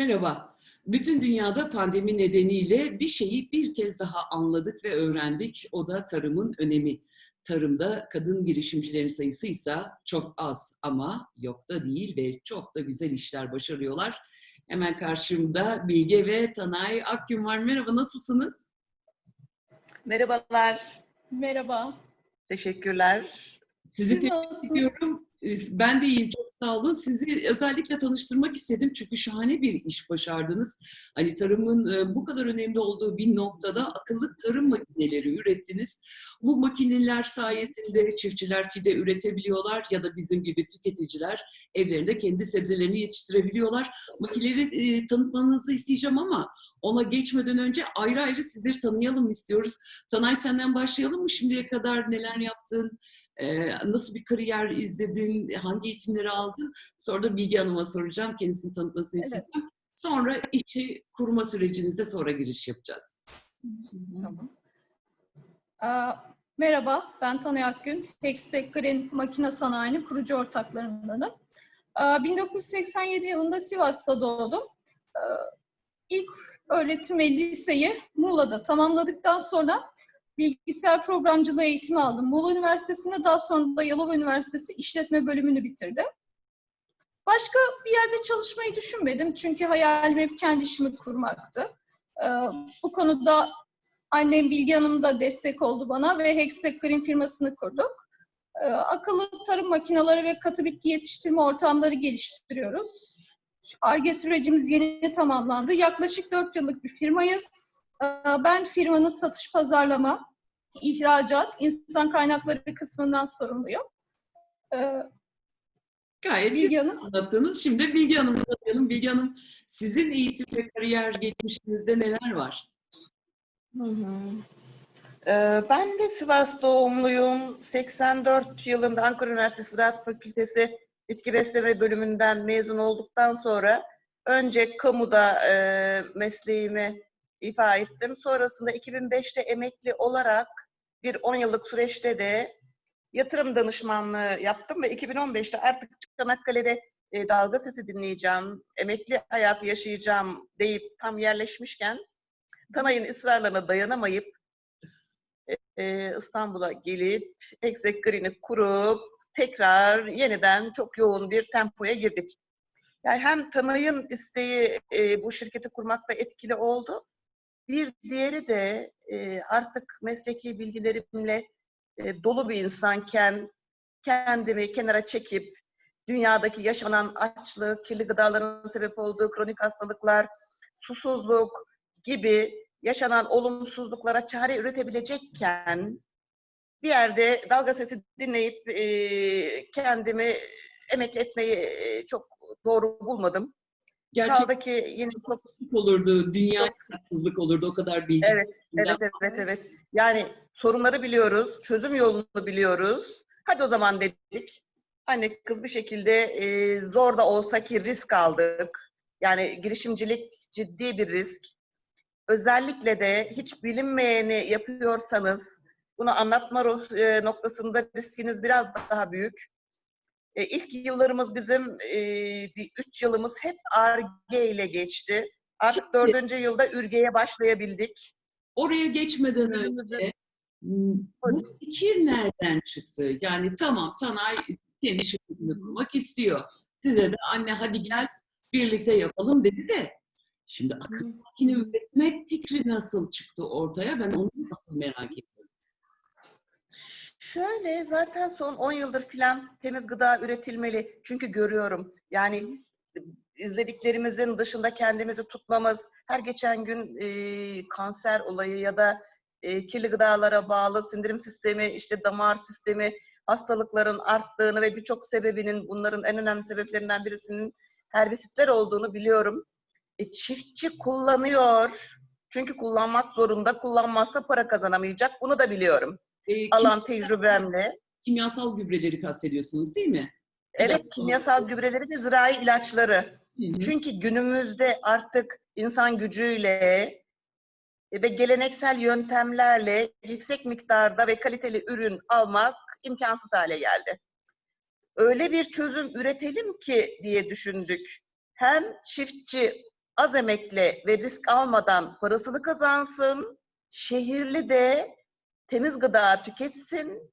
Merhaba. Bütün dünyada pandemi nedeniyle bir şeyi bir kez daha anladık ve öğrendik. O da tarımın önemi. Tarımda kadın girişimcilerin sayısı ise çok az ama yok da değil ve çok da güzel işler başarıyorlar. Hemen karşımda Bilge ve Tanay Akgün var. Merhaba, nasılsınız? Merhabalar, Merhaba. teşekkürler. Sizi Siz tebrik ediyorum. Ben de iyiyim, çok sağ olun. Sizi özellikle tanıştırmak istedim çünkü şahane bir iş başardınız. Hani tarımın e, bu kadar önemli olduğu bir noktada akıllı tarım makineleri ürettiniz. Bu makineler sayesinde çiftçiler fide üretebiliyorlar ya da bizim gibi tüketiciler evlerinde kendi sebzelerini yetiştirebiliyorlar. Makineleri e, tanıtmanızı isteyeceğim ama ona geçmeden önce ayrı ayrı sizleri tanıyalım istiyoruz. Tanay senden başlayalım mı? Şimdiye kadar neler yaptın? Ee, nasıl bir kariyer izledin, hangi eğitimleri aldın? Sonra da Bilge Hanım'a soracağım, kendisini tanıtmasını Evet. isteyeceğim. Sonra işi kurma sürecinize sonra giriş yapacağız. Tamam. Aa, merhaba, ben Tanay Akgün. Hextech Green Makine Sanayi'nin kurucu ortaklarındanım. Aa, 1987 yılında Sivas'ta doğdum. İlk öğretim ve liseyi Muğla'da tamamladıktan sonra bilgisayar programcılığı eğitimi aldım. Muğla Üniversitesi'nde daha sonra da Yalova Üniversitesi işletme bölümünü bitirdim. Başka bir yerde çalışmayı düşünmedim çünkü hayalim hep kendi işimi kurmaktı. Ee, bu konuda annem Bilge Hanım da destek oldu bana ve Hextech Green firmasını kurduk. Ee, akıllı tarım makineleri ve katı bitki yetiştirme ortamları geliştiriyoruz. ARGE sürecimiz yeni tamamlandı. Yaklaşık 4 yıllık bir firmayız. Ee, ben firmanın satış pazarlama, ihracat, insan kaynakları kısmından sorumluyum. Ee, Gayet Bilge güzel Hanım. anlattınız. Şimdi Bilge Hanım'ı tanıyalım. Bilge Hanım, sizin eğitim ve kariyer geçmişinizde neler var? Hı hı. Ee, ben de Sivas doğumluyum. 84 yılında Ankara Üniversitesi Ziraat Fakültesi Bitki Besleme bölümünden mezun olduktan sonra önce kamuda e, mesleğimi ifa ettim. Sonrasında 2005'te emekli olarak bir 10 yıllık süreçte de yatırım danışmanlığı yaptım ve 2015'te artık Çanakkale'de e, dalga sesi dinleyeceğim, emekli hayatı yaşayacağım deyip tam yerleşmişken Tanay'ın ısrarlarına dayanamayıp e, İstanbul'a gelip Exec Green'i kurup tekrar yeniden çok yoğun bir tempoya girdik. Yani hem Tanay'ın isteği e, bu şirketi kurmakta etkili oldu. Bir diğeri de e, artık mesleki bilgilerimle e, dolu bir insanken kendimi kenara çekip dünyadaki yaşanan açlık, kirli gıdaların sebep olduğu kronik hastalıklar, susuzluk gibi yaşanan olumsuzluklara çare üretebilecekken bir yerde dalga sesi dinleyip e, kendimi emekli etmeyi çok doğru bulmadım. Gerçekten Kaldı ki yine çok olurdu, dünya haksızlık olurdu o kadar bilgi. Evet, evet, evet, evet. Yani sorunları biliyoruz, çözüm yolunu biliyoruz. Hadi o zaman dedik. Anne kız bir şekilde e, zor da olsa ki risk aldık. Yani girişimcilik ciddi bir risk. Özellikle de hiç bilinmeyeni yapıyorsanız bunu anlatma ruh- e, noktasında riskiniz biraz daha büyük. E, ilk yıllarımız bizim e, bir üç yılımız hep ARGE ile geçti. Artık Şimdi- dördüncü yılda ürgeye başlayabildik. Oraya geçmeden önce bu fikir nereden çıktı? Yani tamam Tanay kendi şirketini kurmak istiyor. Size de anne hadi gel birlikte yapalım dedi de şimdi akıllı makine üretmek fikri nasıl çıktı ortaya? Ben onu nasıl merak ediyorum. Şöyle zaten son 10 yıldır filan temiz gıda üretilmeli. Çünkü görüyorum. Yani izlediklerimizin dışında kendimizi tutmamız, her geçen gün e, kanser olayı ya da e, kirli gıdalara bağlı sindirim sistemi, işte damar sistemi hastalıkların arttığını ve birçok sebebinin bunların en önemli sebeplerinden birisinin herbisitler olduğunu biliyorum. E, çiftçi kullanıyor. Çünkü kullanmak zorunda, kullanmazsa para kazanamayacak. Bunu da biliyorum Kim- alan tecrübemle. kimyasal gübreleri kastediyorsunuz değil mi? Evet, kimyasal gübreleri ve zirai ilaçları. Hı hı. Çünkü günümüzde artık insan gücüyle ve geleneksel yöntemlerle yüksek miktarda ve kaliteli ürün almak imkansız hale geldi. Öyle bir çözüm üretelim ki diye düşündük. Hem çiftçi az emekle ve risk almadan parasını kazansın. Şehirli de temiz gıda tüketsin.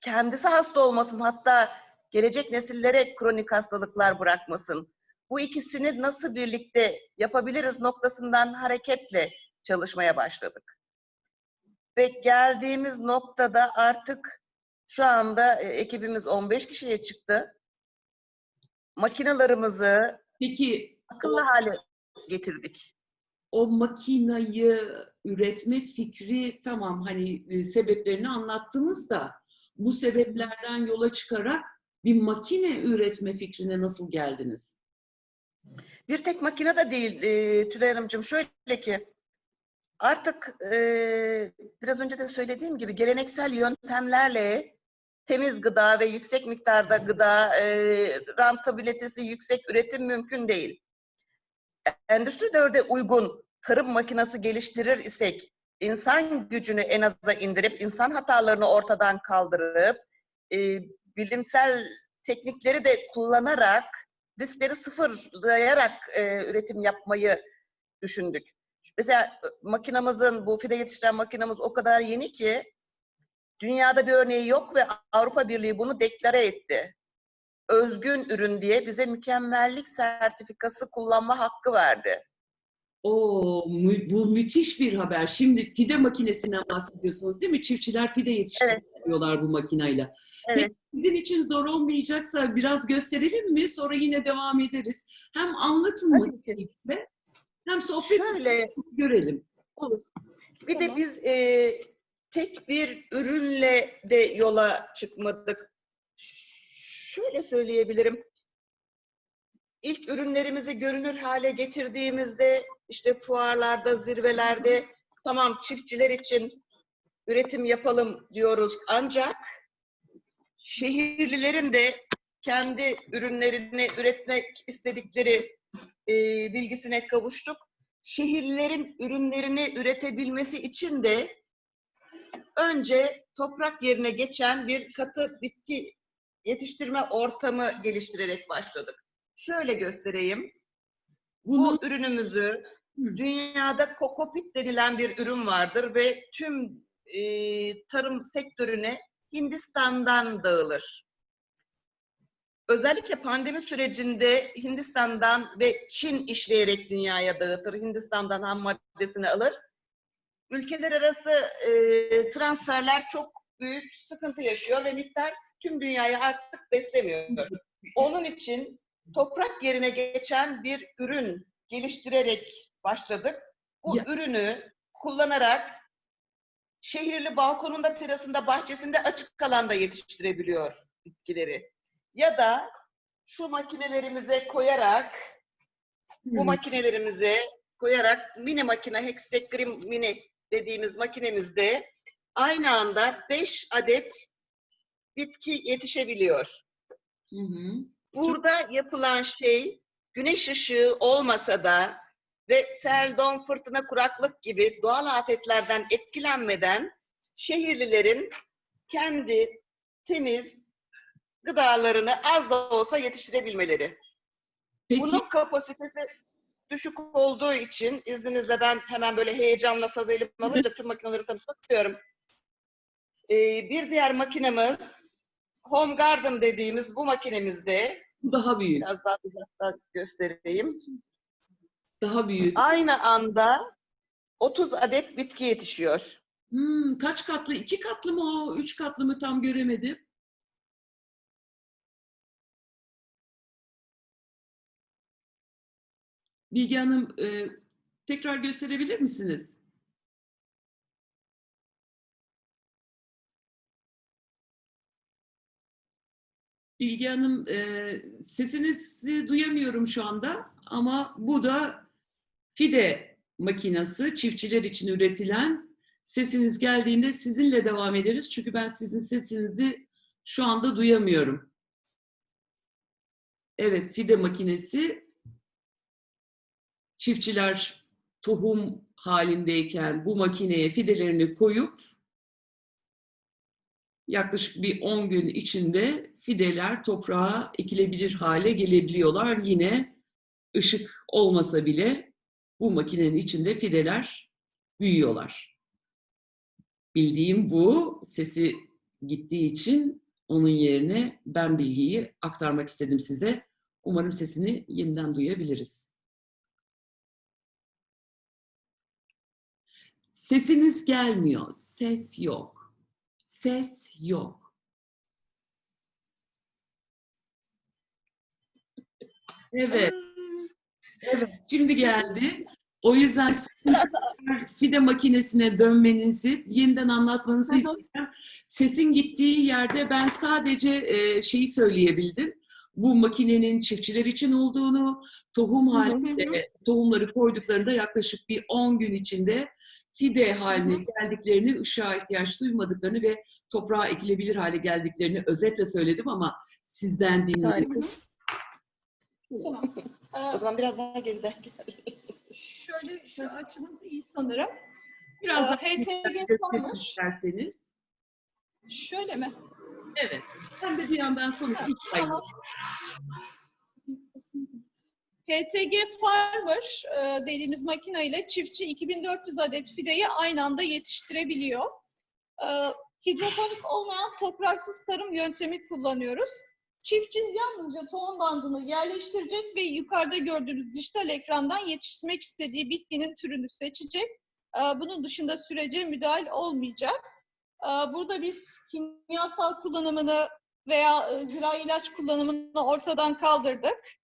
Kendisi hasta olmasın hatta gelecek nesillere kronik hastalıklar bırakmasın. Bu ikisini nasıl birlikte yapabiliriz noktasından hareketle çalışmaya başladık. Ve geldiğimiz noktada artık şu anda e, ekibimiz 15 kişiye çıktı. Makinalarımızı Peki akıllı hale getirdik. O makinayı üretme fikri tamam hani e, sebeplerini anlattınız da bu sebeplerden yola çıkarak bir makine üretme fikrine nasıl geldiniz? Bir tek makine de değil e, Tülay Hanımcığım. Şöyle ki artık e, biraz önce de söylediğim gibi geleneksel yöntemlerle temiz gıda ve yüksek miktarda gıda, e, rentabilitesi yüksek üretim mümkün değil. Endüstri 4'e uygun tarım makinesi geliştirir isek, insan gücünü en aza indirip, insan hatalarını ortadan kaldırıp, e, bilimsel teknikleri de kullanarak, riskleri sıfırlayarak e, üretim yapmayı düşündük. Mesela e, makinamızın, bu fide yetiştiren makinamız o kadar yeni ki, dünyada bir örneği yok ve Avrupa Birliği bunu deklare etti. Özgün ürün diye bize mükemmellik sertifikası kullanma hakkı verdi. O bu müthiş bir haber. Şimdi fide makinesinden bahsediyorsunuz değil mi? Çiftçiler fide yetiştiriyorlar bu makinayla. Evet. Peki sizin için zor olmayacaksa biraz gösterelim mi? Sonra yine devam ederiz. Hem anlatın mı hem sohbet Şöyle görelim. olur. Bir de biz e, tek bir ürünle de yola çıkmadık. Şöyle söyleyebilirim. İlk ürünlerimizi görünür hale getirdiğimizde işte fuarlarda, zirvelerde tamam çiftçiler için üretim yapalım diyoruz. Ancak şehirlilerin de kendi ürünlerini üretmek istedikleri e, bilgisine kavuştuk. Şehirlilerin ürünlerini üretebilmesi için de önce toprak yerine geçen bir katı bitki yetiştirme ortamı geliştirerek başladık. Şöyle göstereyim. Bunu Bu ürünümüzü dünyada kokopit denilen bir ürün vardır ve tüm e, tarım sektörüne Hindistan'dan dağılır. Özellikle pandemi sürecinde Hindistan'dan ve Çin işleyerek dünyaya dağıtır. Hindistan'dan ham maddesini alır. Ülkeler arası e, transferler çok büyük sıkıntı yaşıyor ve miktar tüm dünyayı artık beslemiyor. Onun için toprak yerine geçen bir ürün geliştirerek başladık. Bu Ya- ürünü kullanarak şehirli balkonunda, terasında, bahçesinde açık alanda yetiştirebiliyor bitkileri. Ya da şu makinelerimize koyarak, bu makinelerimize koyarak mini makine, Hextech Green Mini dediğimiz makinemizde aynı anda 5 adet bitki yetişebiliyor. Hı hı. Burada yapılan şey güneş ışığı olmasa da ve sel, don, fırtına, kuraklık gibi doğal afetlerden etkilenmeden şehirlilerin kendi temiz gıdalarını az da olsa yetiştirebilmeleri. Peki Bunun kapasitesi düşük olduğu için izninizle ben hemen böyle heyecanla saz elim alınca tüm makineleri tanıtmak istiyorum. Ee, bir diğer makinemiz Home Garden dediğimiz bu makinemizde daha büyük. biraz daha uzaktan göstereyim. Daha büyük. Aynı anda 30 adet bitki yetişiyor. Hmm, kaç katlı? İki katlı mı o? Üç katlı mı tam göremedim. Bilge Hanım e, tekrar gösterebilir misiniz? Bilge Hanım e, sesinizi duyamıyorum şu anda ama bu da fide makinası çiftçiler için üretilen sesiniz geldiğinde sizinle devam ederiz. Çünkü ben sizin sesinizi şu anda duyamıyorum. Evet, fide makinesi çiftçiler tohum halindeyken bu makineye fidelerini koyup yaklaşık bir 10 gün içinde fideler toprağa ekilebilir hale gelebiliyorlar. Yine ışık olmasa bile bu makinenin içinde fideler büyüyorlar. Bildiğim bu. Sesi gittiği için onun yerine ben bilgiyi aktarmak istedim size. Umarım sesini yeniden duyabiliriz. Sesiniz gelmiyor. Ses yok. Ses yok. Evet. Evet, şimdi geldi. O yüzden fide makinesine dönmenizi, yeniden anlatmanızı istiyorum. Sesin gittiği yerde ben sadece e, şeyi söyleyebildim. Bu makinenin çiftçiler için olduğunu, tohum halinde tohumları koyduklarında yaklaşık bir 10 gün içinde fide haline geldiklerini, ışığa ihtiyaç duymadıklarını ve toprağa ekilebilir hale geldiklerini özetle söyledim ama sizden dinledim. Harika. Tamam. O zaman biraz daha geriden gel. şöyle şu açımız iyi sanırım. Biraz Ee, daha HTG isterseniz. Şöyle mi? Evet. Ben de bir yandan konuşayım. Tamam. Farmer e, dediğimiz makine ile çiftçi 2400 adet fideyi aynı anda yetiştirebiliyor. E, hidroponik olmayan topraksız tarım yöntemi kullanıyoruz. Çiftçi yalnızca tohum bandını yerleştirecek ve yukarıda gördüğümüz dijital ekrandan yetiştirmek istediği bitkinin türünü seçecek. E, bunun dışında sürece müdahil olmayacak. Burada biz kimyasal kullanımını veya e, zirai ilaç kullanımını ortadan kaldırdık.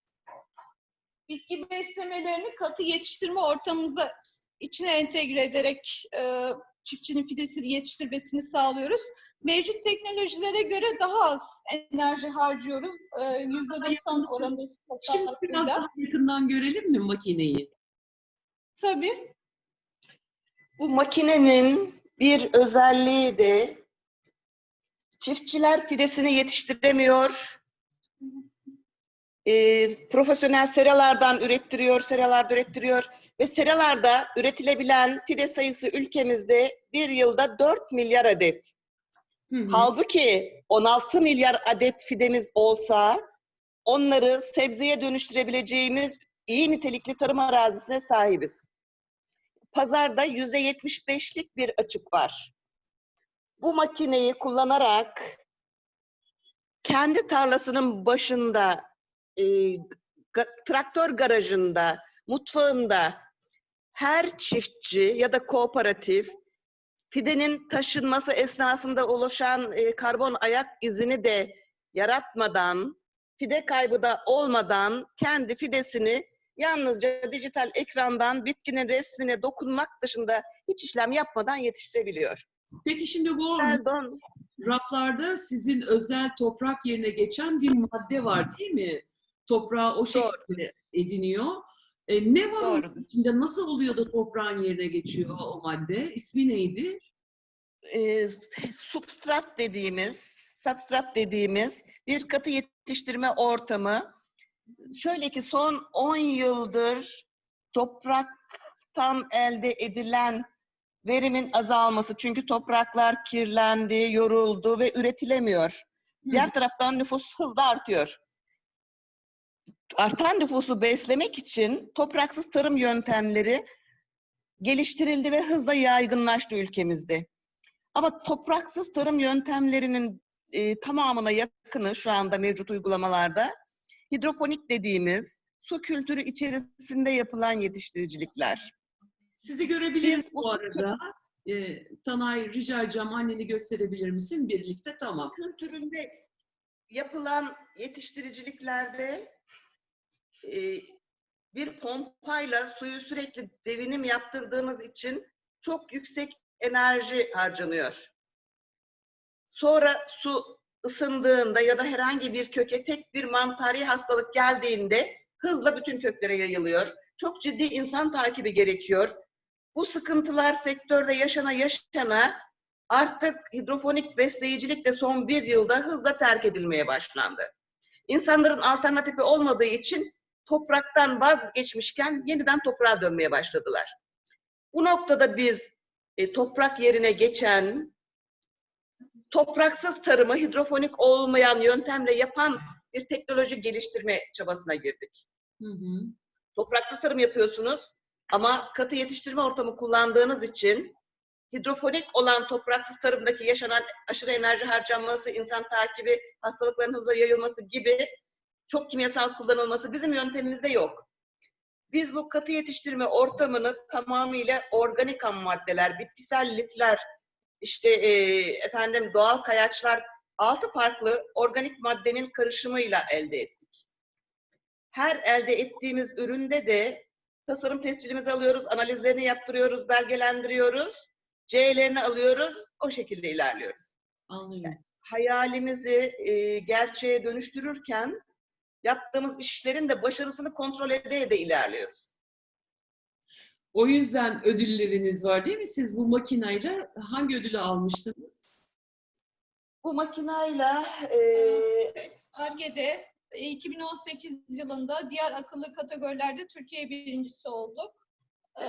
Bitki beslemelerini katı yetiştirme ortamımıza içine entegre ederek e, çiftçinin fidesini yetiştirmesini sağlıyoruz. Mevcut teknolojilere göre daha az enerji harcıyoruz. E, %90 oranında Şimdi biraz daha yakından görelim mi makineyi? Tabii. Bu makinenin bir özelliği de çiftçiler fidesini yetiştiremiyor. Ee, profesyonel seralardan ürettiriyor, seralarda ürettiriyor ve seralarda üretilebilen fide sayısı ülkemizde bir yılda 4 milyar adet. Hı hı. Halbuki 16 milyar adet fidemiz olsa onları sebzeye dönüştürebileceğimiz iyi nitelikli tarım arazisine sahibiz. Pazarda yüzde 75'lik bir açık var. Bu makineyi kullanarak kendi tarlasının başında, e, traktör garajında, mutfağında her çiftçi ya da kooperatif fidenin taşınması esnasında oluşan e, karbon ayak izini de yaratmadan, fide kaybı da olmadan kendi fidesini yalnızca dijital ekrandan bitkinin resmine dokunmak dışında hiç işlem yapmadan yetiştirebiliyor. Peki şimdi bu Pardon. raflarda sizin özel toprak yerine geçen bir madde var değil mi? Toprağı o şekilde ediniyor. E, ne var onun Doğrudur. içinde? Nasıl oluyor da toprağın yerine geçiyor o madde? İsmi neydi? e, substrat dediğimiz, substrat dediğimiz bir katı yetiştirme ortamı. Şöyle ki son 10 yıldır topraktan elde edilen verimin azalması çünkü topraklar kirlendi, yoruldu ve üretilemiyor. Diğer taraftan nüfus hızla artıyor. Artan nüfusu beslemek için topraksız tarım yöntemleri geliştirildi ve hızla yaygınlaştı ülkemizde. Ama topraksız tarım yöntemlerinin e, tamamına yakını şu anda mevcut uygulamalarda hidroponik dediğimiz su kültürü içerisinde yapılan yetiştiricilikler. Sizi görebiliriz bu arada. E, Tanay rica edeceğim anneni gösterebilir misin birlikte? Tamam. Kültüründe yapılan yetiştiriciliklerde e, bir pompayla suyu sürekli devinim yaptırdığımız için çok yüksek enerji harcanıyor. Sonra su ısındığında ya da herhangi bir köke tek bir mantari hastalık geldiğinde hızla bütün köklere yayılıyor. Çok ciddi insan takibi gerekiyor. Bu sıkıntılar sektörde yaşana yaşana artık hidrofonik besleyicilik de son bir yılda hızla terk edilmeye başlandı. İnsanların alternatifi olmadığı için topraktan vazgeçmişken yeniden toprağa dönmeye başladılar. Bu noktada biz e, toprak yerine geçen topraksız tarımı hidrofonik olmayan yöntemle yapan bir teknoloji geliştirme çabasına girdik. Hı hı. topraksız tarım yapıyorsunuz ama katı yetiştirme ortamı kullandığınız için hidroponik olan topraksız tarımdaki yaşanan aşırı enerji harcanması, insan takibi, hastalıkların hızla yayılması gibi çok kimyasal kullanılması bizim yöntemimizde yok. Biz bu katı yetiştirme ortamını tamamıyla organik ham maddeler, bitkisel lifler, işte e, efendim doğal kayaçlar, altı farklı organik maddenin karışımıyla elde ettik. Her elde ettiğimiz üründe de tasarım tescilimizi alıyoruz, analizlerini yaptırıyoruz, belgelendiriyoruz, C'lerini alıyoruz, o şekilde ilerliyoruz. Anlıyorum. Hayalimizi e, gerçeğe dönüştürürken yaptığımız işlerin de başarısını kontrol ede ede ilerliyoruz. O yüzden ödülleriniz var değil mi? Siz bu makinayla hangi ödülü almıştınız? Bu makinayla e, Evet, Ar-Ge'de 2018 yılında diğer akıllı kategorilerde Türkiye birincisi olduk. Ee,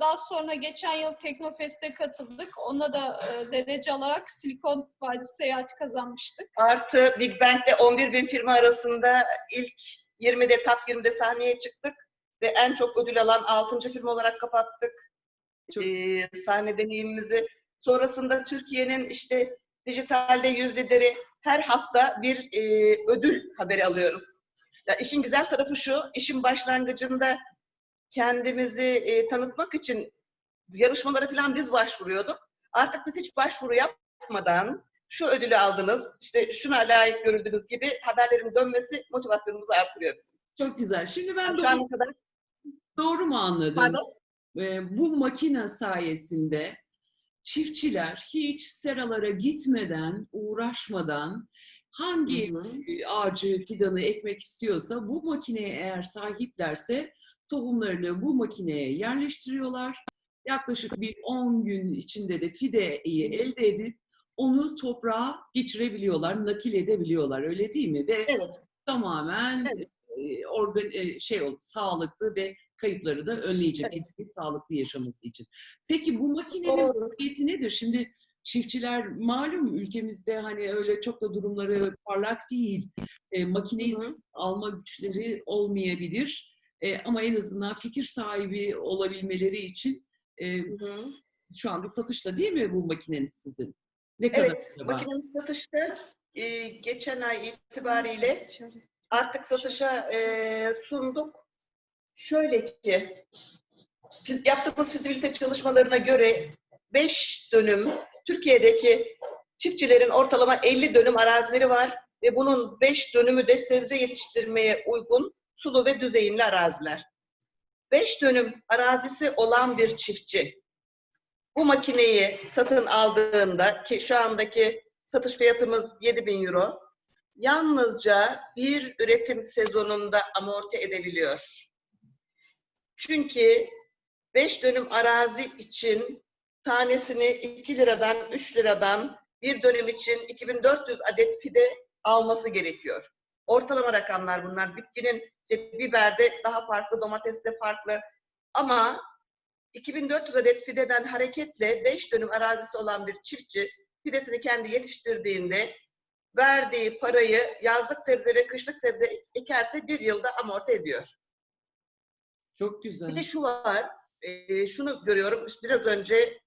Daha sonra geçen yıl Teknofest'e katıldık. Ona da e, derece alarak Silikon Vadisi seyahati kazanmıştık. artı Big Bang'de 11 bin firma arasında ilk 20'de, top 20'de sahneye çıktık ve en çok ödül alan 6. firma olarak kapattık Çok- e, sahne deneyimimizi. Sonrasında Türkiye'nin işte dijitalde yüz lideri her hafta bir e, ödül haberi alıyoruz. Ya işin güzel tarafı şu, işin başlangıcında kendimizi e, tanıtmak için yarışmalara falan biz başvuruyorduk. Artık biz hiç başvuru yapmadan şu ödülü aldınız, işte şuna layık görüldünüz gibi haberlerin dönmesi motivasyonumuzu artırıyor bizim. Çok güzel. Şimdi ben doğru, kadar, doğru mu anladım? pardon, Ee, bu makine sayesinde çiftçiler hiç seralara gitmeden, uğraşmadan hangi Hı hı. e, ağacı, fidanı ekmek istiyorsa bu makineye eğer sahiplerse tohumlarını bu makineye yerleştiriyorlar. Yaklaşık bir 10 gün içinde de fideyi elde edip onu toprağa geçirebiliyorlar, nakil edebiliyorlar öyle değil mi? Ve evet, tamamen Evet. e, organ e, şey sağlıklı ve kayıpları da önleyecek Evet. sağlıklı yaşaması için. Peki bu makinenin maliyeti nedir? Şimdi çiftçiler malum ülkemizde hani öyle çok da durumları parlak değil. E, makineyi Hı hı. alma güçleri olmayabilir. E, ama en azından fikir sahibi olabilmeleri için e, Hı hı. şu anda satışta değil mi bu makineniz sizin? Ne kadar Evet, makinemiz satışta e, geçen ay itibariyle artık satışa e, sunduk. Şöyle ki, yaptığımız fizibilite çalışmalarına göre 5 dönüm Türkiye'deki çiftçilerin ortalama 50 dönüm arazileri var ve bunun 5 dönümü de sebze yetiştirmeye uygun sulu ve düzeyimli araziler. 5 dönüm arazisi olan bir çiftçi bu makineyi satın aldığında ki şu andaki satış fiyatımız 7000 euro yalnızca bir üretim sezonunda amorti edebiliyor. Çünkü 5 dönüm arazi için tanesini 2 liradan 3 liradan bir dönüm için 2400 adet fide alması gerekiyor. Ortalama rakamlar bunlar. Bitkinin biberde daha farklı, domateste farklı. Ama 2400 adet fideden hareketle 5 dönüm arazisi olan bir çiftçi fidesini kendi yetiştirdiğinde verdiği parayı yazlık sebze ve kışlık sebze ekerse bir yılda amorti ediyor. Çok güzel. Bir de şu var, e, şunu görüyorum biraz önce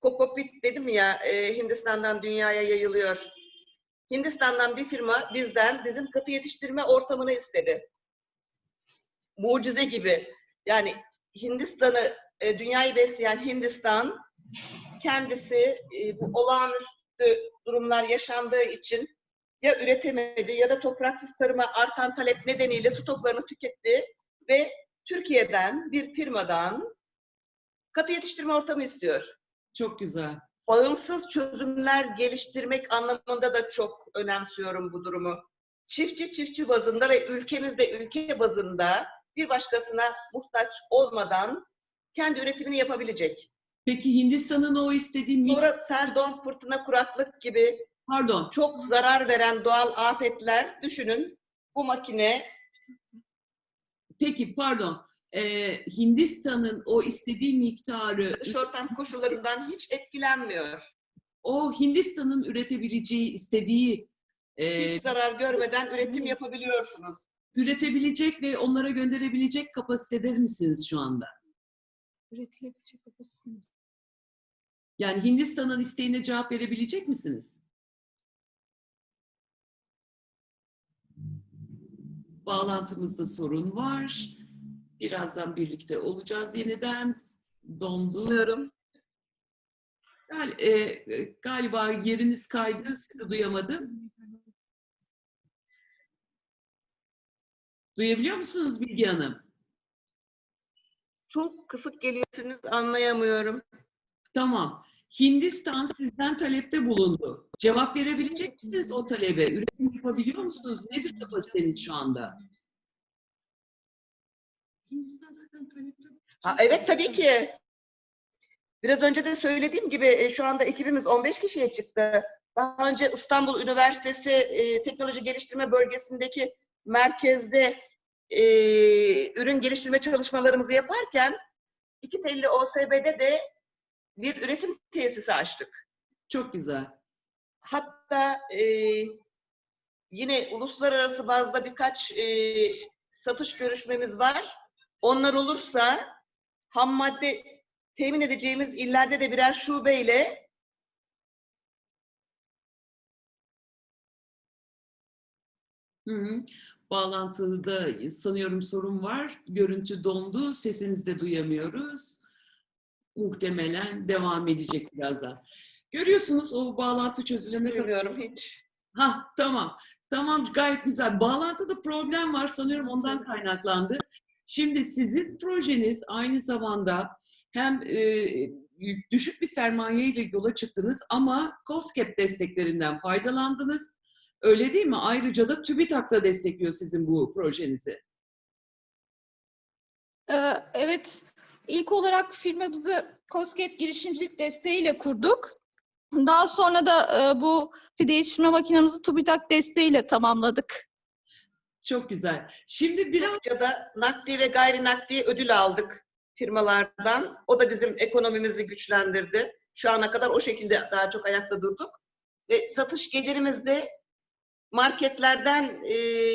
kokopit dedim ya e, Hindistan'dan dünyaya yayılıyor. Hindistan'dan bir firma bizden bizim katı yetiştirme ortamını istedi. Mucize gibi. Yani Hindistan'ı, e, dünyayı besleyen Hindistan kendisi e, bu olağanüstü durumlar yaşandığı için ya üretemedi ya da topraksız tarıma artan talep nedeniyle stoklarını tüketti ve Türkiye'den bir firmadan katı yetiştirme ortamı istiyor. Çok güzel. Bağımsız çözümler geliştirmek anlamında da çok önemsiyorum bu durumu. Çiftçi çiftçi bazında ve ülkemizde ülke bazında bir başkasına muhtaç olmadan kendi üretimini yapabilecek. Peki Hindistan'ın o istediği Sonra sel, don, fırtına, kuraklık gibi pardon, çok zarar veren doğal afetler düşünün. Bu makine peki pardon, Ee, Hindistan'ın o istediği miktarı, dış ortam koşullarından hiç etkilenmiyor. o Hindistan'ın üretebileceği, istediği e, Hiç zarar görmeden üretim yapabiliyorsunuz. üretebilecek ve onlara gönderebilecek kapasitede misiniz şu anda? Üretilebilecek kapasitemiz. Yani Hindistan'ın isteğine cevap verebilecek misiniz? Bağlantımızda sorun var. Birazdan birlikte olacağız yeniden. Dondu. Bilmiyorum. Gal- e, e, galiba yeriniz kaydı, sizi duyamadım. Duyabiliyor musunuz Bilge Hanım? Çok kısık geliyorsunuz anlayamıyorum. Tamam. Hindistan sizden talepte bulundu. Cevap verebilecek misiniz o talebe? Üretim yapabiliyor musunuz? Nedir kapasiteniz şu anda? Hindistan talepte. Ha, evet tabii ki. Biraz önce de söylediğim gibi e, şu anda ekibimiz 15 kişiye çıktı. Daha önce İstanbul Üniversitesi e, Teknoloji Geliştirme Bölgesi'ndeki merkezde e, ürün geliştirme çalışmalarımızı yaparken iki telli OSB'de de bir üretim tesisi açtık. Çok güzel. Hatta e, yine uluslararası bazda birkaç e, satış görüşmemiz var. Onlar olursa ham madde temin edeceğimiz illerde de birer şubeyle Hı hı. Bağlantıda sanıyorum sorun var. Görüntü dondu. Sesinizi de duyamıyoruz. Muhtemelen devam edecek birazdan. Görüyorsunuz o bağlantı çözülene kadar. bilmiyorum hiç. Ha tamam. Tamam gayet güzel. Bağlantıda problem var sanıyorum ondan kaynaklandı. Şimdi sizin projeniz aynı zamanda hem e, düşük bir sermaye ile yola çıktınız ama COSGAP desteklerinden faydalandınız. Öyle değil mi? Ayrıca da TÜBİTAK da destekliyor sizin bu projenizi. Ee, Evet, ilk olarak firmamızı COSGAP girişimcilik desteğiyle kurduk. Daha sonra da e, bu pide yetiştirme makinemizi TÜBİTAK desteğiyle tamamladık. Çok güzel. Şimdi biraz da nakdi ve gayri nakdi ödül aldık firmalardan. O da bizim ekonomimizi güçlendirdi. Şu ana kadar o şekilde daha çok ayakta durduk. Ve satış gelirimiz de marketlerden e,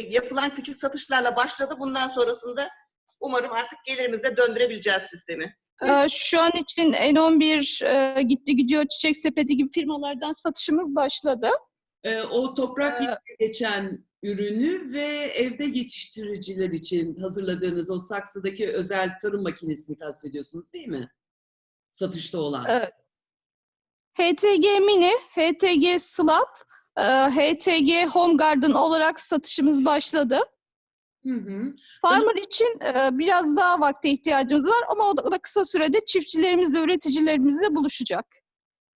yapılan küçük satışlarla başladı. Bundan sonrasında umarım artık gelirimizle döndürebileceğiz sistemi. Ee, Şu an için N11, e, Gitti Gidiyor, Çiçek Sepeti gibi firmalardan satışımız başladı. e, o toprak Ee, geçen ürünü ve evde yetiştiriciler için hazırladığınız o saksıdaki özel tarım makinesini kastediyorsunuz değil mi? Satışta olan. Evet. HTG Mini, HTG Slab, e, HTG Home Garden olarak satışımız başladı. Hı hı. Farmer için e, biraz daha vakte ihtiyacımız var ama o da, o da kısa sürede çiftçilerimizle, üreticilerimizle buluşacak.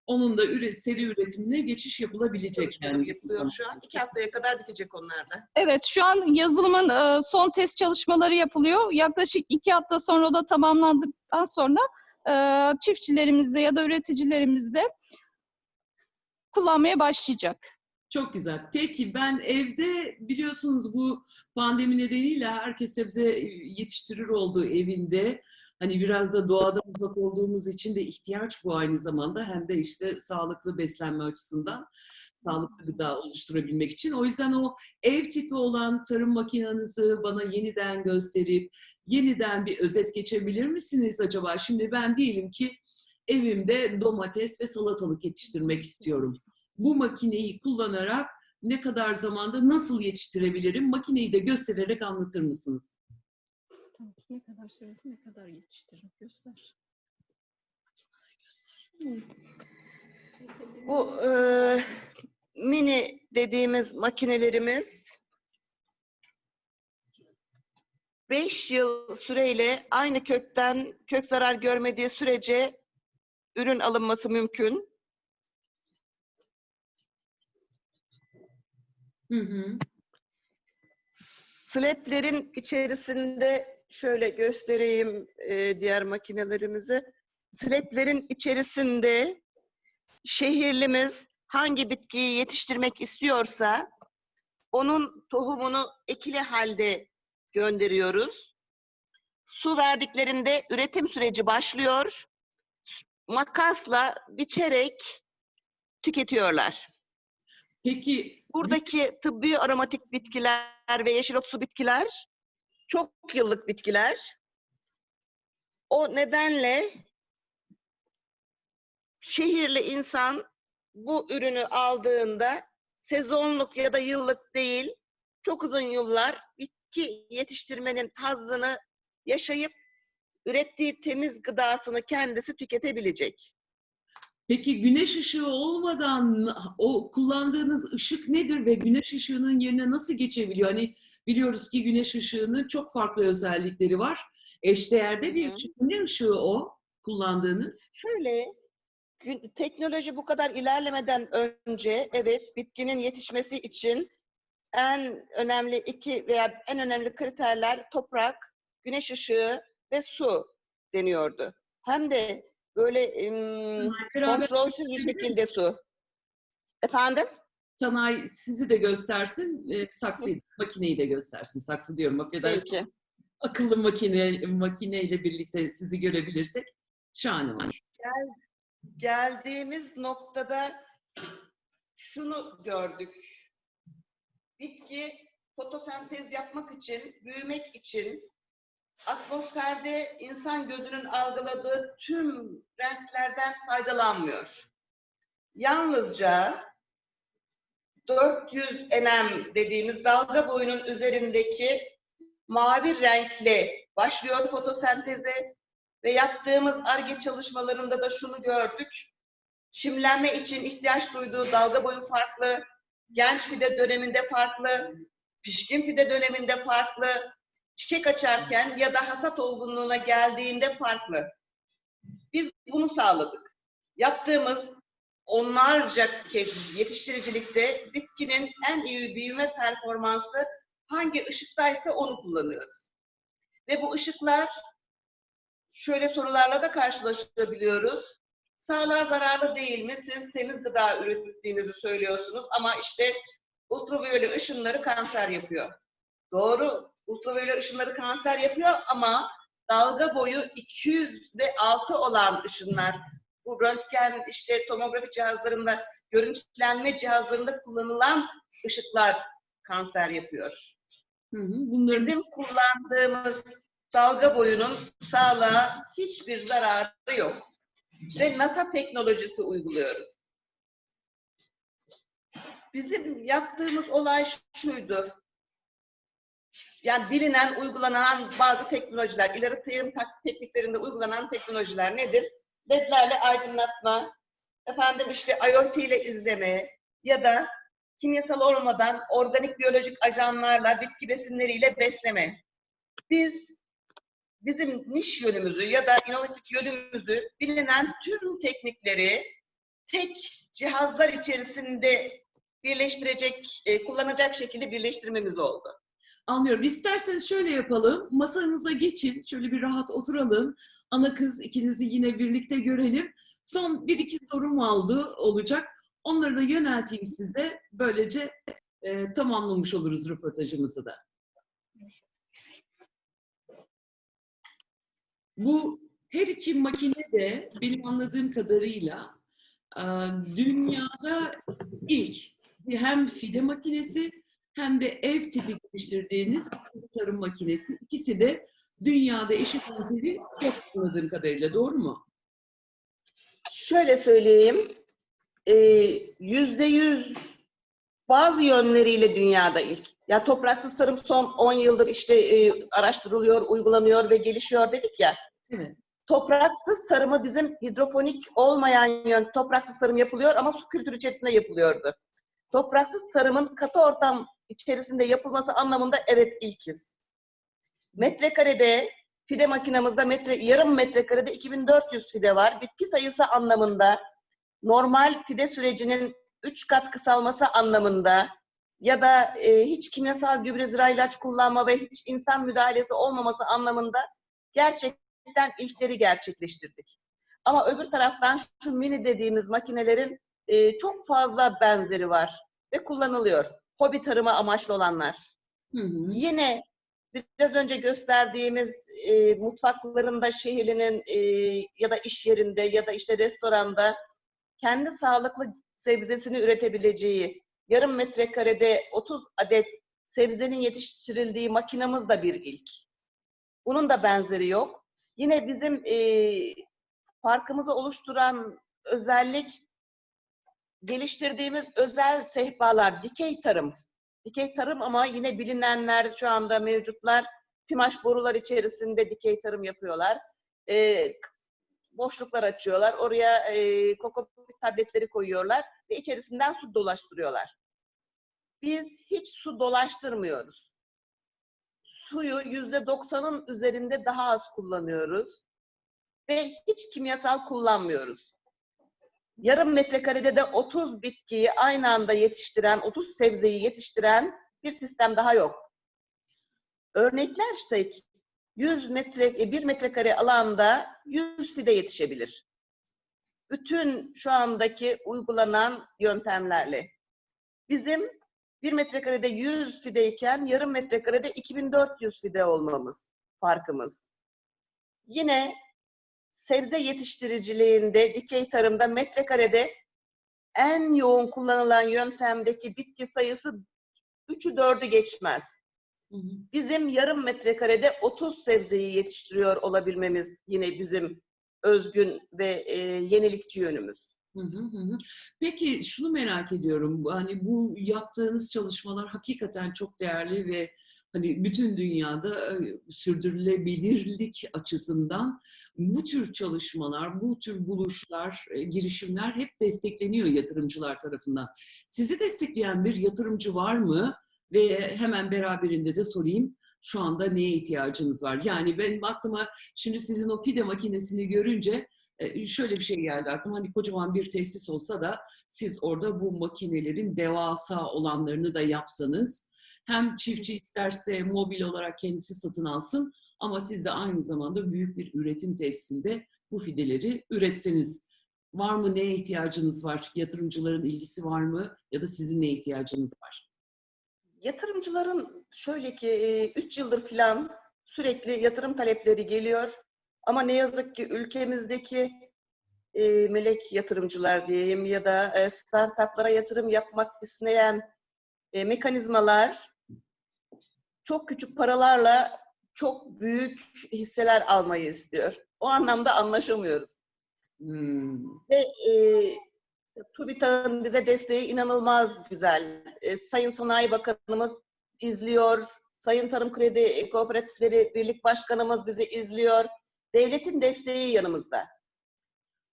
Onun da üre, seri üretimine geçiş yapılabilecek yani. yapılıyor şu an. İki haftaya kadar bitecek onlar da. Evet, şu an yazılımın e, son test çalışmaları yapılıyor. Yaklaşık iki hafta sonra da tamamlandıktan sonra e, çiftçilerimizde ya da üreticilerimizde kullanmaya başlayacak. Çok güzel. Peki ben evde biliyorsunuz bu pandemi nedeniyle herkes sebze yetiştirir olduğu evinde. Hani biraz da doğadan uzak olduğumuz için de ihtiyaç bu aynı zamanda. Hem de işte sağlıklı beslenme açısından sağlıklı gıda oluşturabilmek için. O yüzden o ev tipi olan tarım makinanızı bana yeniden gösterip yeniden bir özet geçebilir misiniz acaba? Şimdi ben diyelim ki evimde domates ve salatalık yetiştirmek istiyorum. Bu makineyi kullanarak ne kadar zamanda nasıl yetiştirebilirim? Makineyi de göstererek anlatır mısınız? Ne kadar sürede ne kadar yetiştiririm göster. Bu e, mini dediğimiz makinelerimiz 5 yıl süreyle aynı kökten kök zarar görmediği sürece ürün alınması mümkün. Hı. Sleplerin içerisinde şöyle göstereyim e, diğer makinelerimizi. Sleplerin içerisinde şehirlimiz hangi bitkiyi yetiştirmek istiyorsa onun tohumunu ekili halde gönderiyoruz. Su verdiklerinde üretim süreci başlıyor. Makasla biçerek tüketiyorlar. Peki Buradaki tıbbi aromatik bitkiler ve yeşil otsu bitkiler çok yıllık bitkiler. O nedenle şehirli insan bu ürünü aldığında sezonluk ya da yıllık değil, çok uzun yıllar bitki yetiştirmenin hazzını yaşayıp ürettiği temiz gıdasını kendisi tüketebilecek. Peki güneş ışığı olmadan o kullandığınız ışık nedir ve güneş ışığının yerine nasıl geçebiliyor? Hani biliyoruz ki güneş ışığının çok farklı özellikleri var. Eşdeğerde bir ışık. Ne ışığı o kullandığınız? Şöyle, teknoloji bu kadar ilerlemeden önce evet bitkinin yetişmesi için en önemli iki veya en önemli kriterler toprak, güneş ışığı ve su deniyordu. Hem de böyle Beraber kontrolsüz bir şekilde su. Efendim? sanayi sizi de göstersin, e, saksıyı, makineyi de göstersin. Saksı diyorum, affedersiniz. Peki. Akıllı makine makineyle birlikte sizi görebilirsek şahane olur. geldiğimiz noktada şunu gördük. Bitki fotosentez yapmak için, büyümek için atmosferde insan gözünün algıladığı tüm renklerden faydalanmıyor. Yalnızca 400 nm dediğimiz dalga boyunun üzerindeki mavi renkle başlıyor fotosenteze ve yaptığımız ARGE çalışmalarında da şunu gördük. Çimlenme için ihtiyaç duyduğu dalga boyu farklı, genç fide döneminde farklı, pişkin fide döneminde farklı, çiçek açarken ya da hasat olgunluğuna geldiğinde farklı. Biz bunu sağladık. Yaptığımız onlarca kez yetiştiricilikte bitkinin en iyi büyüme performansı hangi ışıktaysa onu kullanıyoruz. Ve bu ışıklar şöyle sorularla da karşılaşabiliyoruz. Sağlığa zararlı değil mi? Siz temiz gıda ürettiğinizi söylüyorsunuz ama işte ultraviyole ışınları kanser yapıyor. Doğru, ultraviyole ışınları kanser yapıyor ama dalga boyu 200 ve altı olan ışınlar, bu röntgen, işte tomografi cihazlarında, görüntülenme cihazlarında kullanılan ışıklar kanser yapıyor. Hı hı. Bunların Bizim kullandığımız dalga boyunun sağlığa hiçbir zararı yok. Ve NASA teknolojisi uyguluyoruz. Bizim yaptığımız olay şuydu. Yani bilinen, uygulanan bazı teknolojiler, ileri terim tekniklerinde uygulanan teknolojiler nedir? LED'lerle aydınlatma, efendim işte IoT ile izleme ya da kimyasal olmadan organik biyolojik ajanlarla, bitki besinleriyle besleme. Biz bizim niş yönümüzü ya da inovatif yönümüzü bilinen tüm teknikleri tek cihazlar içerisinde birleştirecek, e, kullanacak şekilde birleştirmemiz oldu. Anlıyorum. İsterseniz şöyle yapalım. Masanıza geçin. Şöyle bir rahat oturalım. Ana kız ikinizi yine birlikte görelim. Son bir iki sorum oldu olacak. Onları da yönelteyim size. Böylece e, tamamlamış oluruz röportajımızı da. Bu her iki makine de benim anladığım kadarıyla e, dünyada ilk hem fide makinesi hem de ev tipi geliştirdiğiniz tarım makinesi. İkisi de dünyada eşit benzeri yok anladığım kadarıyla. Doğru mu? Şöyle söyleyeyim, e, yüzde yüz bazı yönleriyle dünyada ilk. Ya topraksız tarım son 10 yıldır işte e, araştırılıyor, uygulanıyor ve gelişiyor dedik ya. Evet. Topraksız tarımı bizim hidrofonik olmayan yön, topraksız tarım yapılıyor ama su kültürü içerisinde yapılıyordu. Topraksız tarımın katı ortam içerisinde yapılması anlamında evet ilkiz. Metrekarede fide makinamızda metre, yarım metrekarede 2400 fide var. Bitki sayısı anlamında normal fide sürecinin 3 kat kısalması anlamında ya da e, hiç kimyasal gübre zira ilaç kullanma ve hiç insan müdahalesi olmaması anlamında gerçekten ilkleri gerçekleştirdik. Ama öbür taraftan şu mini dediğimiz makinelerin e, çok fazla benzeri var ve kullanılıyor. Hobi tarıma amaçlı olanlar. Hı hı. Yine biraz önce gösterdiğimiz e, mutfaklarında şehrinin e, ya da iş yerinde ya da işte restoranda kendi sağlıklı sebzesini üretebileceği yarım metrekarede 30 adet sebzenin yetiştirildiği makinamız da bir ilk. Bunun da benzeri yok. Yine bizim e, farkımızı oluşturan özellik geliştirdiğimiz özel sehpalar, dikey tarım. Dikey tarım ama yine bilinenler şu anda mevcutlar. Pimaş borular içerisinde dikey tarım yapıyorlar. E, boşluklar açıyorlar. Oraya e, kokopit tabletleri koyuyorlar ve içerisinden su dolaştırıyorlar. Biz hiç su dolaştırmıyoruz. Suyu yüzde doksanın üzerinde daha az kullanıyoruz ve hiç kimyasal kullanmıyoruz. Yarım metrekarede de 30 bitkiyi aynı anda yetiştiren, 30 sebzeyi yetiştiren bir sistem daha yok. Örneklersek 100 metre, 1 metrekare alanda 100 fide yetişebilir. Bütün şu andaki uygulanan yöntemlerle. Bizim 1 metrekarede 100 fideyken yarım metrekarede 2400 fide olmamız farkımız. Yine sebze yetiştiriciliğinde, dikey tarımda metrekarede en yoğun kullanılan yöntemdeki bitki sayısı 3'ü 4'ü geçmez. Hı hı. Bizim yarım metrekarede 30 sebzeyi yetiştiriyor olabilmemiz yine bizim özgün ve e, yenilikçi yönümüz. Hı hı hı hı. Peki şunu merak ediyorum. Hani bu yaptığınız çalışmalar hakikaten çok değerli ve hani bütün dünyada e, sürdürülebilirlik açısından bu tür çalışmalar, bu tür buluşlar, e, girişimler hep destekleniyor yatırımcılar tarafından. Sizi destekleyen bir yatırımcı var mı? Ve hemen beraberinde de sorayım. Şu anda neye ihtiyacınız var? Yani benim aklıma şimdi sizin o fide makinesini görünce e, şöyle bir şey geldi aklıma. Hani kocaman bir tesis olsa da siz orada bu makinelerin devasa olanlarını da yapsanız hem çiftçi isterse mobil olarak kendisi satın alsın ama siz de aynı zamanda büyük bir üretim tesisinde bu fideleri üretseniz. Var mı neye ihtiyacınız var? Yatırımcıların ilgisi var mı? Ya da sizin neye ihtiyacınız var? Yatırımcıların şöyle ki 3 yıldır filan sürekli yatırım talepleri geliyor. Ama ne yazık ki ülkemizdeki e, melek yatırımcılar diyeyim ya da e, startuplara yatırım yapmak isteyen e, mekanizmalar çok küçük paralarla çok büyük hisseler almayı istiyor. O anlamda anlaşamıyoruz. Hmm. Ve e, TÜBİTAK'ın bize desteği inanılmaz güzel. E, Sayın Sanayi Bakanımız izliyor. Sayın Tarım Kredi Kooperatifleri Birlik Başkanımız bizi izliyor. Devletin desteği yanımızda.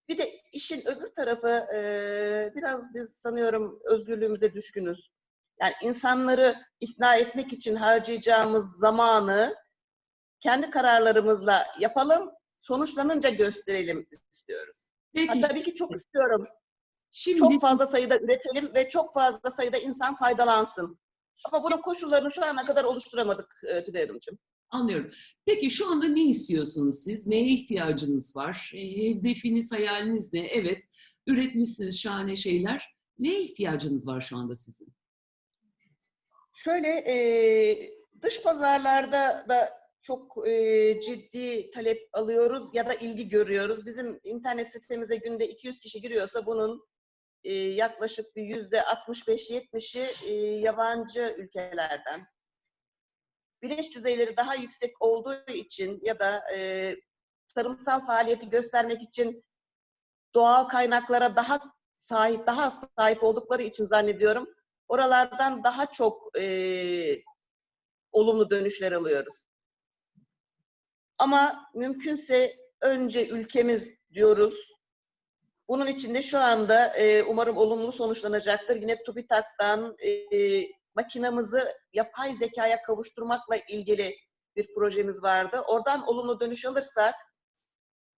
Bir de işin öbür tarafı e, biraz biz sanıyorum özgürlüğümüze düşkünüz. Yani insanları ikna etmek için harcayacağımız zamanı kendi kararlarımızla yapalım, sonuçlanınca gösterelim istiyoruz. Ha, Peki tabii ki çok istiyorum. şimdi Çok fazla sayıda üretelim ve çok fazla sayıda insan faydalansın. Ama bunun koşullarını şu ana kadar oluşturamadık e, Tülay Hanımcığım. Anlıyorum. Peki şu anda ne istiyorsunuz siz? Neye ihtiyacınız var? E, Hedefiniz, hayaliniz ne? Evet, üretmişsiniz şahane şeyler. Neye ihtiyacınız var şu anda sizin? Şöyle e, dış pazarlarda da çok e, ciddi talep alıyoruz ya da ilgi görüyoruz. Bizim internet sitemize günde 200 kişi giriyorsa bunun e, yaklaşık bir yüzde 65-70'i e, yabancı ülkelerden. Bilinç düzeyleri daha yüksek olduğu için ya da e, tarımsal faaliyeti göstermek için doğal kaynaklara daha sahip, daha sahip oldukları için zannediyorum. Oralardan daha çok e, olumlu dönüşler alıyoruz. Ama mümkünse önce ülkemiz diyoruz. Bunun için de şu anda e, umarım olumlu sonuçlanacaktır. Yine TÜBİTAK'tan e, makinamızı yapay zekaya kavuşturmakla ilgili bir projemiz vardı. Oradan olumlu dönüş alırsak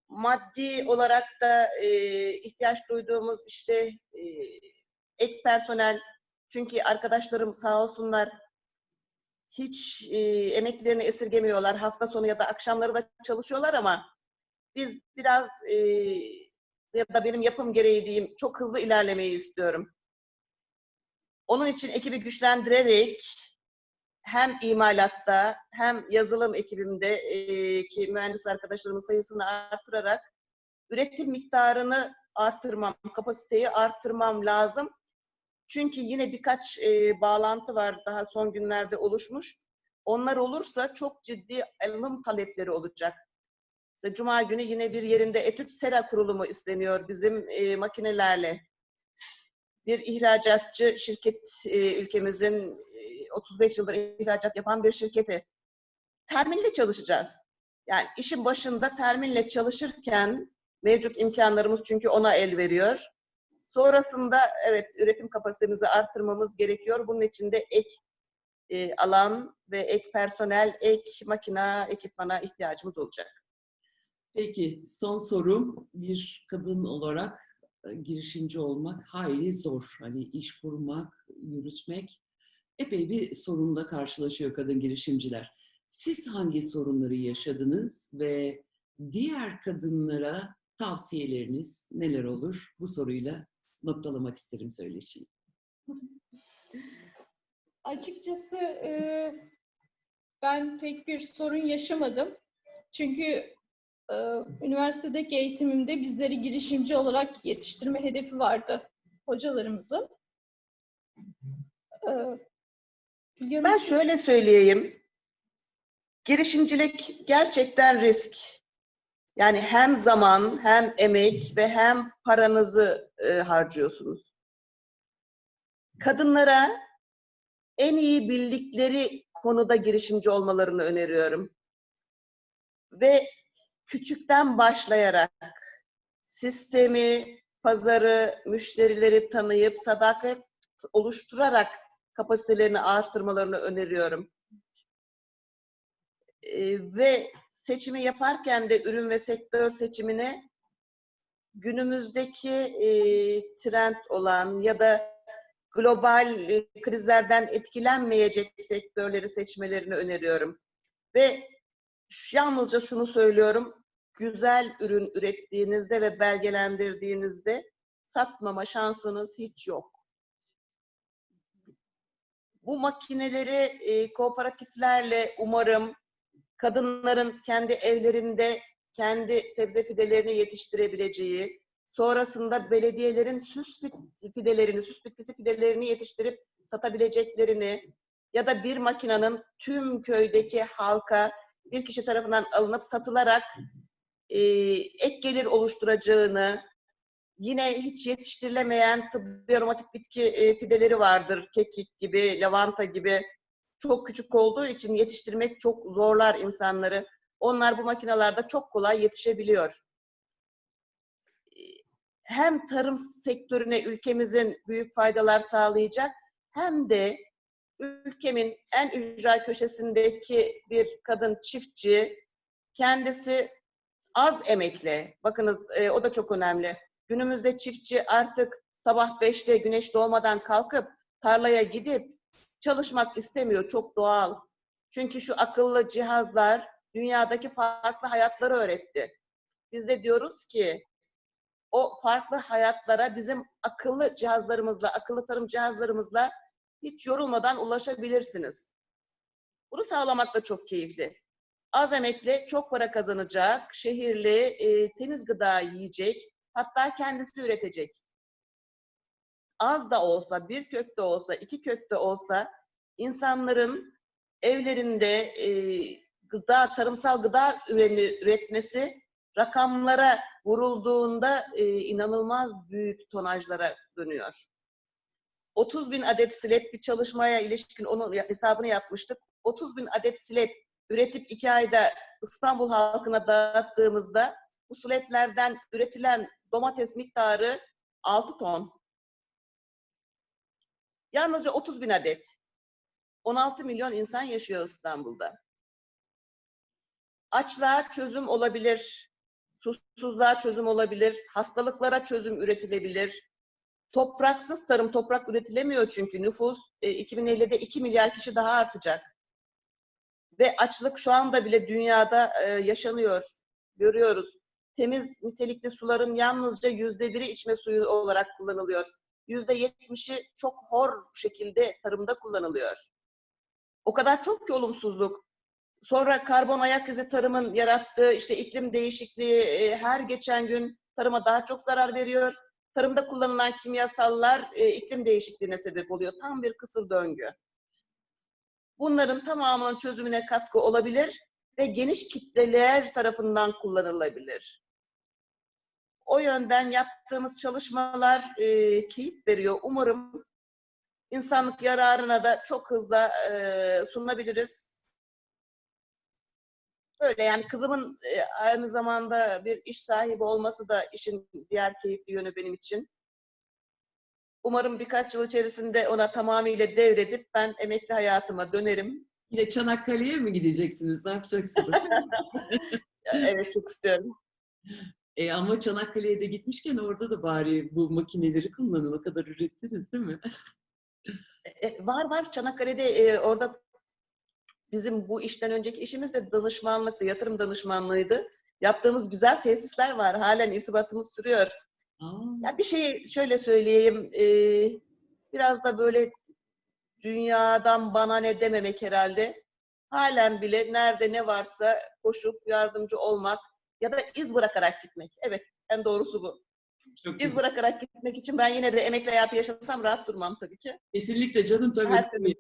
maddi olarak da e, ihtiyaç duyduğumuz işte e, ek personel çünkü arkadaşlarım sağ olsunlar hiç e, emeklerini esirgemiyorlar. Hafta sonu ya da akşamları da çalışıyorlar ama biz biraz e, ya da benim yapım gereği diyeyim çok hızlı ilerlemeyi istiyorum. Onun için ekibi güçlendirerek hem imalatta hem yazılım ekibimde e, ki mühendis arkadaşlarımın sayısını artırarak üretim miktarını artırmam, kapasiteyi artırmam lazım. Çünkü yine birkaç e, bağlantı var daha son günlerde oluşmuş. Onlar olursa çok ciddi alım talepleri olacak. Mesela Cuma günü yine bir yerinde etüt sera kurulumu isteniyor bizim e, makinelerle. Bir ihracatçı şirket e, ülkemizin e, 35 yıldır ihracat yapan bir şirketi. Terminle çalışacağız. Yani işin başında terminle çalışırken mevcut imkanlarımız çünkü ona el veriyor. Sonrasında evet üretim kapasitemizi arttırmamız gerekiyor. Bunun için de ek e, alan ve ek personel, ek makina, ekipmana ihtiyacımız olacak. Peki son sorum bir kadın olarak e, girişimci olmak hayli zor. Hani iş kurmak, yürütmek epey bir sorunla karşılaşıyor kadın girişimciler. Siz hangi sorunları yaşadınız ve diğer kadınlara tavsiyeleriniz neler olur? Bu soruyla noktalamak isterim söyleşiyi. Açıkçası e, ben pek bir sorun yaşamadım. Çünkü e, üniversitedeki eğitimimde bizleri girişimci olarak yetiştirme hedefi vardı hocalarımızın. E, Ben şöyle söyleyeyim. Girişimcilik gerçekten risk. Yani hem zaman, hem emek ve hem paranızı e, harcıyorsunuz. Kadınlara en iyi bildikleri konuda girişimci olmalarını öneriyorum. Ve küçükten başlayarak sistemi, pazarı, müşterileri tanıyıp sadakat oluşturarak kapasitelerini artırmalarını öneriyorum. Ee, ve seçimi yaparken de ürün ve sektör seçimine günümüzdeki e, trend olan ya da global e, krizlerden etkilenmeyecek sektörleri seçmelerini öneriyorum. Ve yalnızca şunu söylüyorum, güzel ürün ürettiğinizde ve belgelendirdiğinizde satmama şansınız hiç yok. Bu makineleri e, kooperatiflerle umarım kadınların kendi evlerinde kendi sebze fidelerini yetiştirebileceği, sonrasında belediyelerin süs fidelerini, süs bitkisi fidelerini yetiştirip satabileceklerini ya da bir makinenin tüm köydeki halka bir kişi tarafından alınıp satılarak e, ek gelir oluşturacağını, yine hiç yetiştirilemeyen tıbbi aromatik bitki e, fideleri vardır. Kekik gibi, lavanta gibi. Çok küçük olduğu için yetiştirmek çok zorlar insanları. Onlar bu makinalarda çok kolay yetişebiliyor. Hem tarım sektörüne ülkemizin büyük faydalar sağlayacak hem de ülkemin en ücra köşesindeki bir kadın çiftçi kendisi az emekle, bakınız e, o da çok önemli. Günümüzde çiftçi artık sabah 5'te güneş doğmadan kalkıp tarlaya gidip çalışmak istemiyor. Çok doğal. Çünkü şu akıllı cihazlar dünyadaki farklı hayatları öğretti. Biz de diyoruz ki o farklı hayatlara bizim akıllı cihazlarımızla, akıllı tarım cihazlarımızla hiç yorulmadan ulaşabilirsiniz. Bunu sağlamak da çok keyifli. Az emekle çok para kazanacak, şehirli, e, temiz gıda yiyecek, hatta kendisi üretecek. Az da olsa, bir kök de olsa, iki kök de olsa insanların evlerinde e, gıda, tarımsal gıda üreni, üretmesi rakamlara vurulduğunda e, inanılmaz büyük tonajlara dönüyor. 30 bin adet silet bir çalışmaya ilişkin onun hesabını yapmıştık. 30 bin adet silet üretip iki ayda İstanbul halkına dağıttığımızda bu suletlerden üretilen domates miktarı 6 ton. Yalnızca 30 bin adet. 16 milyon insan yaşıyor İstanbul'da. Açlığa çözüm olabilir, susuzluğa çözüm olabilir, hastalıklara çözüm üretilebilir. Topraksız tarım, toprak üretilemiyor çünkü nüfus e, 2050'de 2 milyar kişi daha artacak. Ve açlık şu anda bile dünyada e, yaşanıyor, görüyoruz. Temiz nitelikli suların yalnızca yüzde biri içme suyu olarak kullanılıyor. Yüzde yetmişi çok hor şekilde tarımda kullanılıyor. O kadar çok ki olumsuzluk. Sonra karbon ayak izi tarımın yarattığı işte iklim değişikliği e, her geçen gün tarıma daha çok zarar veriyor. tarımda kullanılan kimyasallar e, iklim değişikliğine sebep oluyor. Tam bir kısır döngü. Bunların tamamının çözümüne katkı olabilir ve geniş kitleler tarafından kullanılabilir. O yönden yaptığımız çalışmalar e, keyif veriyor. Umarım insanlık yararına da çok hızlı e, sunabiliriz. Böyle yani kızımın e, aynı zamanda bir iş sahibi olması da işin diğer keyifli yönü benim için. Umarım birkaç yıl içerisinde ona tamamıyla devredip ben emekli hayatıma dönerim. Yine Çanakkale'ye mi gideceksiniz? Ne yapacaksınız? Evet çok istiyorum. E, ama Çanakkale'ye de gitmişken orada da bari bu makineleri kullanın. O kadar ürettiniz değil mi? E, var var Çanakkale'de e, orada bizim bu işten önceki işimiz de danışmanlıktı, yatırım danışmanlığıydı. Yaptığımız güzel tesisler var. Halen irtibatımız sürüyor. Aa, Ya bir şey şöyle söyleyeyim. e, biraz da böyle dünyadan bana ne dememek herhalde. Halen bile nerede ne varsa koşup yardımcı olmak ya da iz bırakarak gitmek. Evet, en doğrusu bu. çok İz güzel. bırayarak gitmek için ben yine de emekli hayatı yaşasam rahat durmam tabii ki. Kesinlikle canım tabii. Her tabii.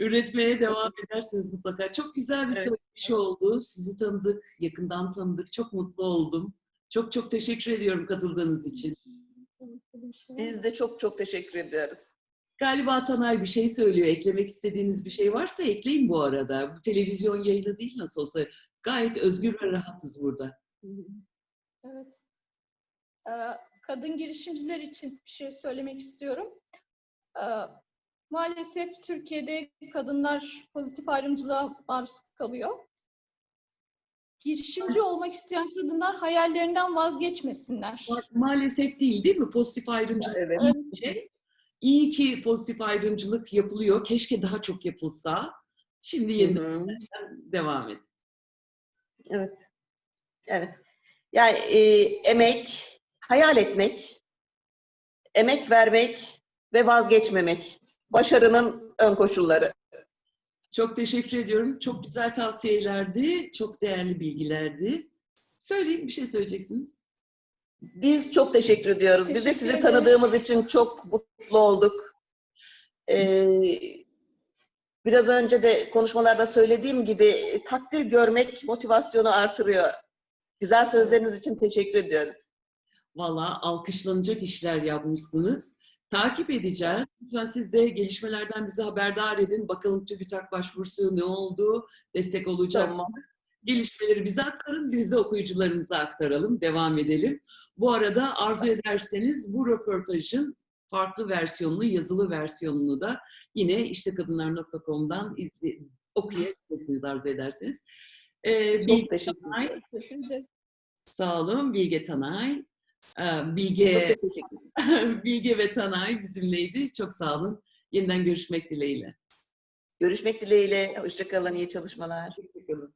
Üretmeye devam edersiniz mutlaka. Çok güzel bir Evet. söyleşi oldu. Sizi tanıdık, yakından tanıdık. Çok mutlu oldum. Çok çok teşekkür ediyorum katıldığınız için. Biz de çok çok teşekkür ediyoruz. Galiba Taner bir şey söylüyor. Eklemek istediğiniz bir şey varsa ekleyin bu arada. Bu televizyon yayını değil nasıl olsa. Gayet özgür ve rahatız burada. Evet. Ee, Kadın girişimciler için bir şey söylemek istiyorum. Ee, Maalesef Türkiye'de kadınlar pozitif ayrımcılığa maruz kalıyor. Girişimci olmak isteyen kadınlar hayallerinden vazgeçmesinler. Ma- Maalesef değil değil mi? Pozitif ayrımcılık Evet. iyi ki pozitif ayrımcılık yapılıyor. Keşke daha çok yapılsa. Şimdi yeniden devam et. Evet. Evet. Yani e, emek, hayal etmek, emek vermek ve vazgeçmemek. Başarının ön koşulları. Çok teşekkür ediyorum. Çok güzel tavsiyelerdi. Çok değerli bilgilerdi. Söyleyin bir şey söyleyeceksiniz. Biz çok teşekkür ediyoruz. Biz de Teşekkür sizi ederiz. tanıdığımız için çok mutlu olduk. Ee, biraz önce de konuşmalarda söylediğim gibi takdir görmek motivasyonu artırıyor. Güzel sözleriniz için teşekkür ediyoruz. Valla alkışlanacak işler yapmışsınız. Takip edeceğiz. Lütfen siz de gelişmelerden bizi haberdar edin. Bakalım TÜBİTAK başvurusu ne oldu? Destek olacak. Tamam. Gelişmeleri bize aktarın. Biz de okuyucularımıza aktaralım. Devam edelim. Bu arada arzu ederseniz bu röportajın farklı versiyonunu, yazılı versiyonunu da yine iştekadınlar.com'dan okuyabilirsiniz arzu ederseniz. Ee, Çok Bilge teşekkür Tanay. ederim. Sağ olun Bilge Tanay. Bilge, Bilge ve Tanay bizimleydi. Çok sağ olun. Yeniden görüşmek dileğiyle. Görüşmek dileğiyle. Hoşçakalın. İyi çalışmalar. Hoşçakalın.